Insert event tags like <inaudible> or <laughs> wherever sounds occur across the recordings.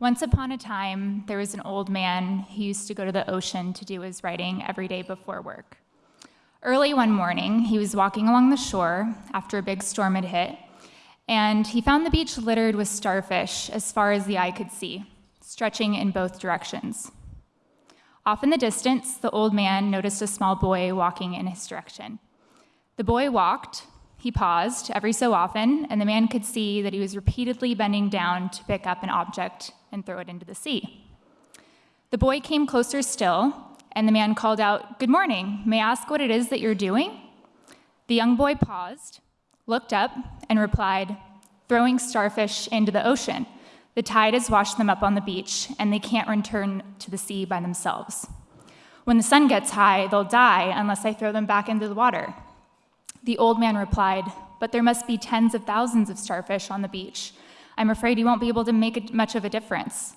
Once upon a time, there was an old man who used to go to the ocean to do his writing every day before work. Early one morning, he was walking along the shore after a big storm had hit, and he found the beach littered with starfish as far as the eye could see, stretching in both directions. Off in the distance, the old man noticed a small boy walking in his direction. The boy walked, he paused every so often, and the man could see that he was repeatedly bending down to pick up an object and throw it into the sea. The boy came closer still, and the man called out, Good morning, may I ask what it is that you're doing? The young boy paused, looked up, and replied, Throwing starfish into the ocean. The tide has washed them up on the beach, and they can't return to the sea by themselves. When the sun gets high, they'll die unless I throw them back into the water. The old man replied, But there must be tens of thousands of starfish on the beach. I'm afraid you won't be able to make much of a difference.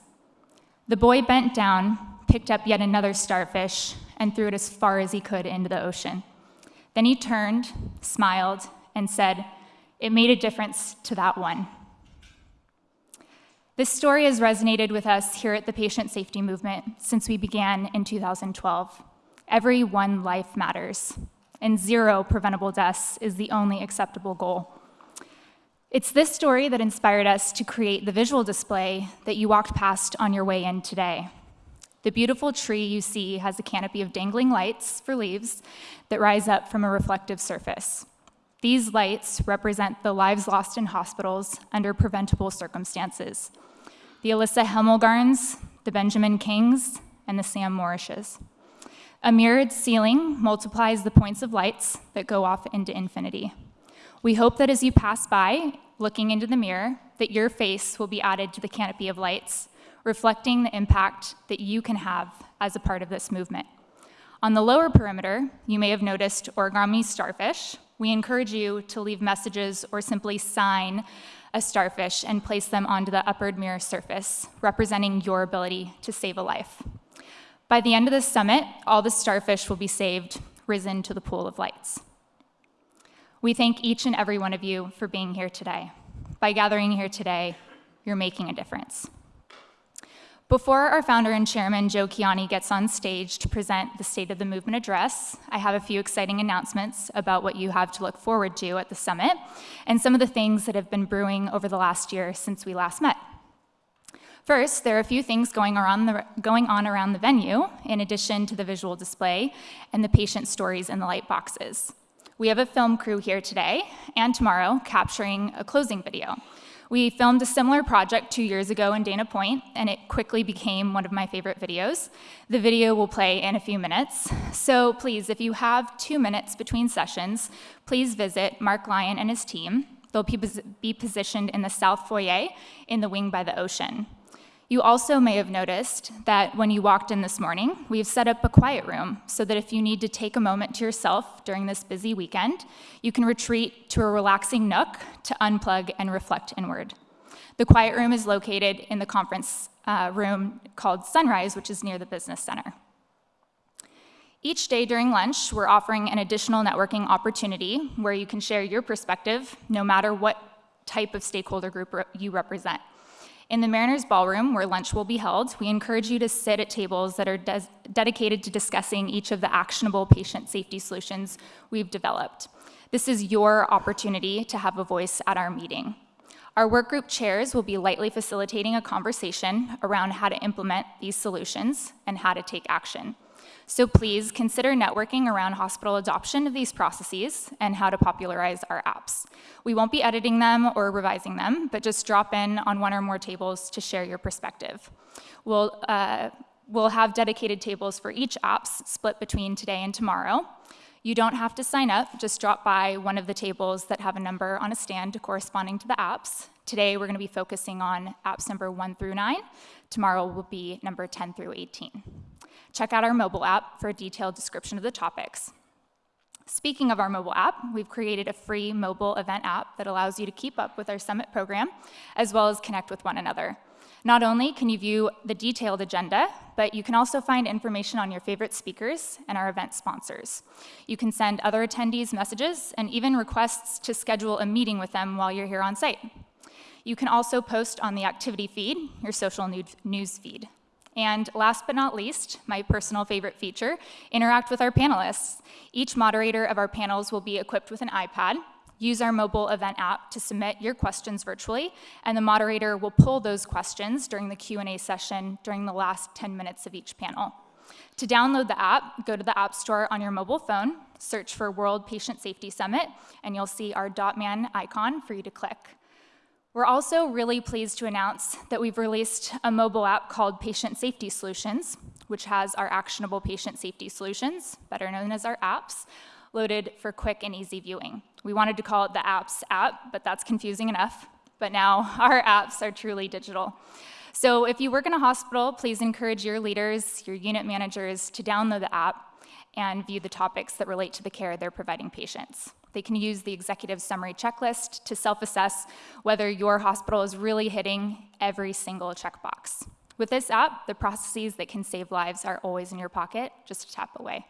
The boy bent down, picked up yet another starfish, and threw it as far as he could into the ocean. Then he turned, smiled, and said, It made a difference to that one. This story has resonated with us here at the Patient Safety Movement since we began in 2012. Every one life matters, and zero preventable deaths is the only acceptable goal. It's this story that inspired us to create the visual display that you walked past on your way in today. The beautiful tree you see has a canopy of dangling lights for leaves that rise up from a reflective surface. These lights represent the lives lost in hospitals under preventable circumstances. The Alyssa Hemmelgarns, the Benjamin Kings, and the Sam Morrishes. A mirrored ceiling multiplies the points of lights that go off into infinity. We hope that as you pass by, looking into the mirror, that your face will be added to the canopy of lights reflecting the impact that you can have as a part of this movement. On the lower perimeter, you may have noticed origami starfish. We encourage you to leave messages or simply sign a starfish and place them onto the upper mirror surface, representing your ability to save a life. By the end of this summit, all the starfish will be saved, risen to the pool of lights. We thank each and every one of you for being here today. By gathering here today, you're making a difference. Before our founder and chairman, Joe Kiani, gets on stage to present the State of the Movement address, I have a few exciting announcements about what you have to look forward to at the summit and some of the things that have been brewing over the last year since we last met. First, there are a few things going, the, going on around the venue, in addition to the visual display and the patient stories in the light boxes. We have a film crew here today and tomorrow capturing a closing video. We filmed a similar project two years ago in Dana Point, and it quickly became one of my favorite videos. The video will play in a few minutes. So please, if you have two minutes between sessions, please visit Mark Lyon and his team. They'll be positioned in the south foyer in the wing by the ocean. You also may have noticed that when you walked in this morning, we've set up a quiet room so that if you need to take a moment to yourself during this busy weekend, you can retreat to a relaxing nook to unplug and reflect inward. The quiet room is located in the conference uh, room called Sunrise, which is near the business center. Each day during lunch, we're offering an additional networking opportunity where you can share your perspective, no matter what type of stakeholder group you represent. In the Mariners Ballroom, where lunch will be held, we encourage you to sit at tables that are de dedicated to discussing each of the actionable patient safety solutions we've developed. This is your opportunity to have a voice at our meeting. Our workgroup chairs will be lightly facilitating a conversation around how to implement these solutions and how to take action. So please consider networking around hospital adoption of these processes and how to popularize our apps. We won't be editing them or revising them, but just drop in on one or more tables to share your perspective. We'll, uh, we'll have dedicated tables for each apps split between today and tomorrow. You don't have to sign up, just drop by one of the tables that have a number on a stand corresponding to the apps. Today, we're gonna be focusing on apps number one through nine. Tomorrow will be number 10 through 18. Check out our mobile app for a detailed description of the topics. Speaking of our mobile app, we've created a free mobile event app that allows you to keep up with our summit program, as well as connect with one another. Not only can you view the detailed agenda, but you can also find information on your favorite speakers and our event sponsors. You can send other attendees messages and even requests to schedule a meeting with them while you're here on site. You can also post on the activity feed, your social news feed. And last but not least, my personal favorite feature, interact with our panelists. Each moderator of our panels will be equipped with an iPad. Use our mobile event app to submit your questions virtually, and the moderator will pull those questions during the Q&A session during the last 10 minutes of each panel. To download the app, go to the App Store on your mobile phone, search for World Patient Safety Summit, and you'll see our .man icon for you to click. We're also really pleased to announce that we've released a mobile app called Patient Safety Solutions, which has our actionable patient safety solutions, better known as our apps, loaded for quick and easy viewing. We wanted to call it the Apps app, but that's confusing enough. But now <laughs> our apps are truly digital. So if you work in a hospital, please encourage your leaders, your unit managers to download the app and view the topics that relate to the care they're providing patients. They can use the executive summary checklist to self-assess whether your hospital is really hitting every single checkbox. With this app, the processes that can save lives are always in your pocket, just a tap away.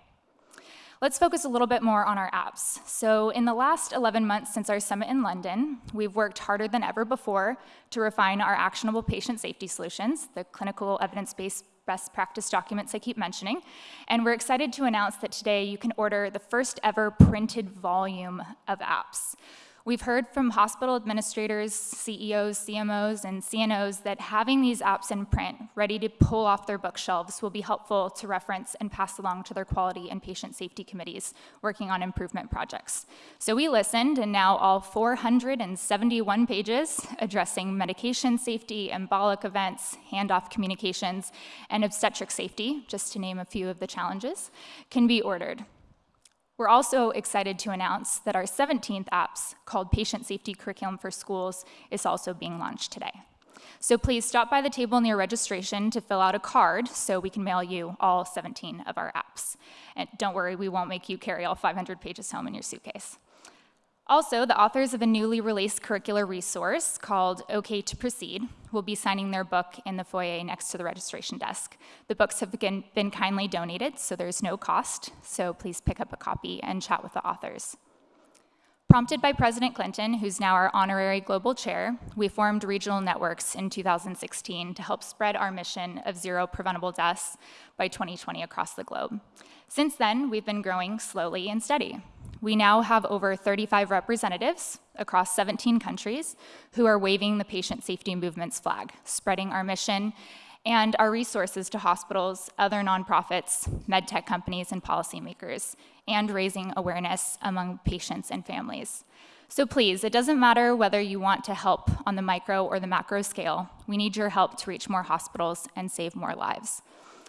Let's focus a little bit more on our apps. So in the last 11 months since our summit in London, we've worked harder than ever before to refine our actionable patient safety solutions, the clinical evidence-based best practice documents I keep mentioning. And we're excited to announce that today you can order the first ever printed volume of apps. We've heard from hospital administrators, CEOs, CMOs, and CNOs that having these apps in print, ready to pull off their bookshelves, will be helpful to reference and pass along to their quality and patient safety committees working on improvement projects. So we listened, and now all 471 pages addressing medication safety, embolic events, handoff communications, and obstetric safety, just to name a few of the challenges, can be ordered. We're also excited to announce that our 17th apps, called Patient Safety Curriculum for Schools, is also being launched today. So please stop by the table near registration to fill out a card so we can mail you all 17 of our apps. And don't worry, we won't make you carry all 500 pages home in your suitcase. Also, the authors of a newly released curricular resource called OK to Proceed will be signing their book in the foyer next to the registration desk. The books have been, been kindly donated, so there's no cost, so please pick up a copy and chat with the authors. Prompted by President Clinton, who's now our honorary global chair, we formed regional networks in 2016 to help spread our mission of zero preventable deaths by 2020 across the globe. Since then, we've been growing slowly and steady. We now have over 35 representatives across 17 countries who are waving the patient safety movement's flag, spreading our mission and our resources to hospitals, other nonprofits, medtech companies, and policymakers, and raising awareness among patients and families. So please, it doesn't matter whether you want to help on the micro or the macro scale, we need your help to reach more hospitals and save more lives.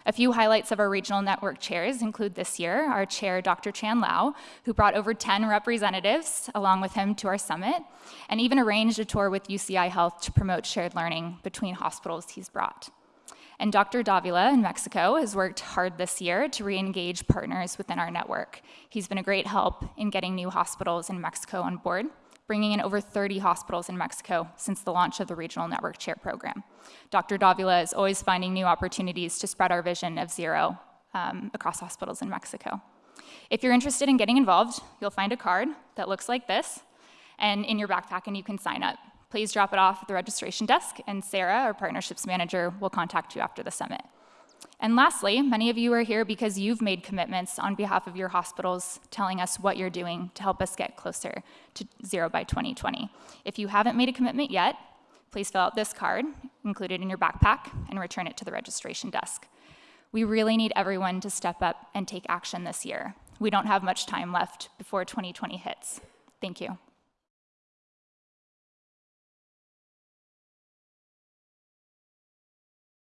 A few highlights of our regional network chairs include this year our chair, Dr. Chan Lau, who brought over 10 representatives along with him to our summit, and even arranged a tour with UCI Health to promote shared learning between hospitals he's brought. And Dr. Davila in Mexico has worked hard this year to re-engage partners within our network. He's been a great help in getting new hospitals in Mexico on board bringing in over 30 hospitals in Mexico since the launch of the Regional Network Chair program. Dr. Davila is always finding new opportunities to spread our vision of zero um, across hospitals in Mexico. If you're interested in getting involved, you'll find a card that looks like this, and in your backpack, and you can sign up. Please drop it off at the registration desk, and Sarah, our partnerships manager, will contact you after the summit. And lastly, many of you are here because you've made commitments on behalf of your hospitals telling us what you're doing to help us get closer to zero by 2020. If you haven't made a commitment yet, please fill out this card, included in your backpack, and return it to the registration desk. We really need everyone to step up and take action this year. We don't have much time left before 2020 hits. Thank you.